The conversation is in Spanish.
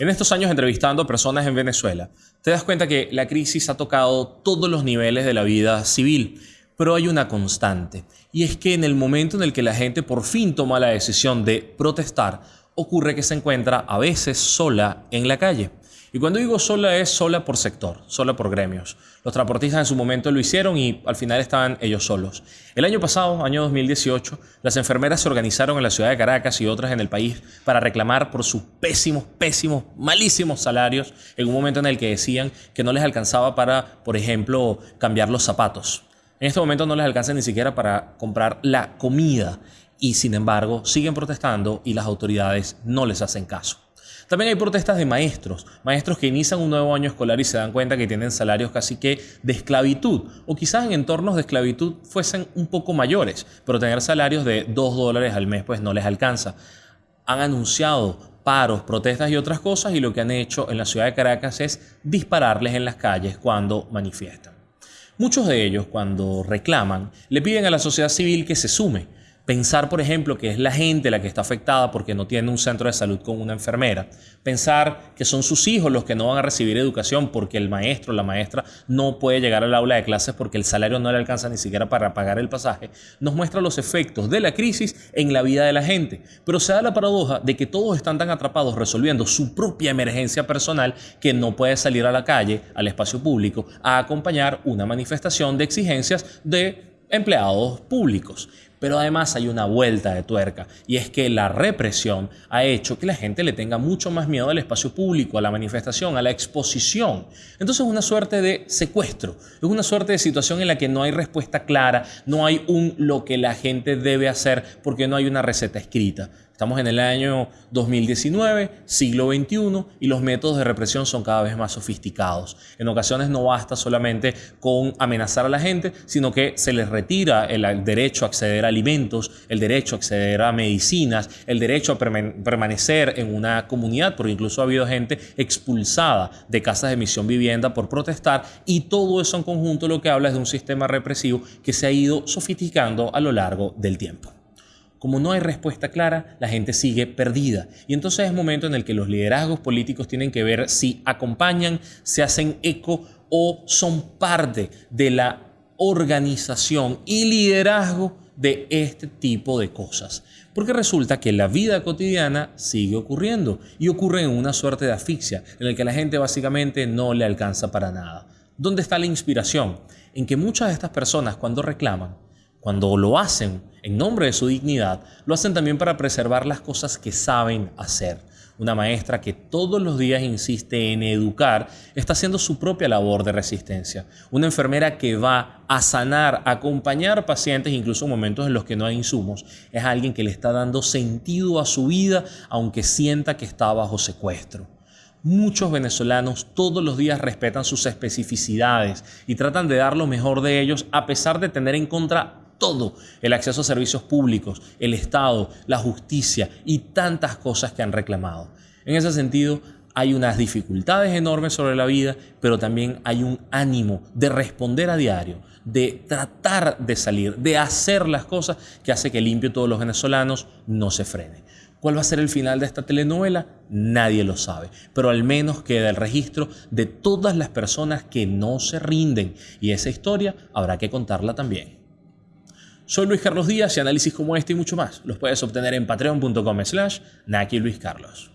En estos años entrevistando personas en Venezuela, te das cuenta que la crisis ha tocado todos los niveles de la vida civil, pero hay una constante, y es que en el momento en el que la gente por fin toma la decisión de protestar, ocurre que se encuentra a veces sola en la calle. Y cuando digo sola es sola por sector, sola por gremios. Los transportistas en su momento lo hicieron y al final estaban ellos solos. El año pasado, año 2018, las enfermeras se organizaron en la ciudad de Caracas y otras en el país para reclamar por sus pésimos, pésimos, malísimos salarios en un momento en el que decían que no les alcanzaba para, por ejemplo, cambiar los zapatos. En este momento no les alcanza ni siquiera para comprar la comida y sin embargo siguen protestando y las autoridades no les hacen caso. También hay protestas de maestros, maestros que inician un nuevo año escolar y se dan cuenta que tienen salarios casi que de esclavitud, o quizás en entornos de esclavitud fuesen un poco mayores, pero tener salarios de 2 dólares al mes pues no les alcanza. Han anunciado paros, protestas y otras cosas y lo que han hecho en la ciudad de Caracas es dispararles en las calles cuando manifiestan. Muchos de ellos, cuando reclaman, le piden a la sociedad civil que se sume, Pensar, por ejemplo, que es la gente la que está afectada porque no tiene un centro de salud con una enfermera. Pensar que son sus hijos los que no van a recibir educación porque el maestro o la maestra no puede llegar al aula de clases porque el salario no le alcanza ni siquiera para pagar el pasaje, nos muestra los efectos de la crisis en la vida de la gente. Pero se da la paradoja de que todos están tan atrapados resolviendo su propia emergencia personal que no puede salir a la calle, al espacio público, a acompañar una manifestación de exigencias de empleados públicos. Pero además hay una vuelta de tuerca y es que la represión ha hecho que la gente le tenga mucho más miedo al espacio público, a la manifestación, a la exposición. Entonces es una suerte de secuestro, es una suerte de situación en la que no hay respuesta clara, no hay un lo que la gente debe hacer porque no hay una receta escrita. Estamos en el año 2019, siglo XXI, y los métodos de represión son cada vez más sofisticados. En ocasiones no basta solamente con amenazar a la gente, sino que se les retira el derecho a acceder a alimentos, el derecho a acceder a medicinas, el derecho a permanecer en una comunidad, porque incluso ha habido gente expulsada de casas de misión vivienda por protestar, y todo eso en conjunto lo que habla es de un sistema represivo que se ha ido sofisticando a lo largo del tiempo. Como no hay respuesta clara, la gente sigue perdida. Y entonces es momento en el que los liderazgos políticos tienen que ver si acompañan, se hacen eco o son parte de la organización y liderazgo de este tipo de cosas. Porque resulta que la vida cotidiana sigue ocurriendo y ocurre en una suerte de asfixia en el que la gente básicamente no le alcanza para nada. ¿Dónde está la inspiración? En que muchas de estas personas cuando reclaman cuando lo hacen en nombre de su dignidad, lo hacen también para preservar las cosas que saben hacer. Una maestra que todos los días insiste en educar está haciendo su propia labor de resistencia. Una enfermera que va a sanar, a acompañar pacientes, incluso en momentos en los que no hay insumos, es alguien que le está dando sentido a su vida aunque sienta que está bajo secuestro. Muchos venezolanos todos los días respetan sus especificidades y tratan de dar lo mejor de ellos a pesar de tener en contra todo, el acceso a servicios públicos, el Estado, la justicia y tantas cosas que han reclamado. En ese sentido, hay unas dificultades enormes sobre la vida, pero también hay un ánimo de responder a diario, de tratar de salir, de hacer las cosas que hace que limpio todos los venezolanos no se frene. ¿Cuál va a ser el final de esta telenovela? Nadie lo sabe, pero al menos queda el registro de todas las personas que no se rinden y esa historia habrá que contarla también. Soy Luis Carlos Díaz y análisis como este y mucho más los puedes obtener en patreon.com slash Naki Luis Carlos.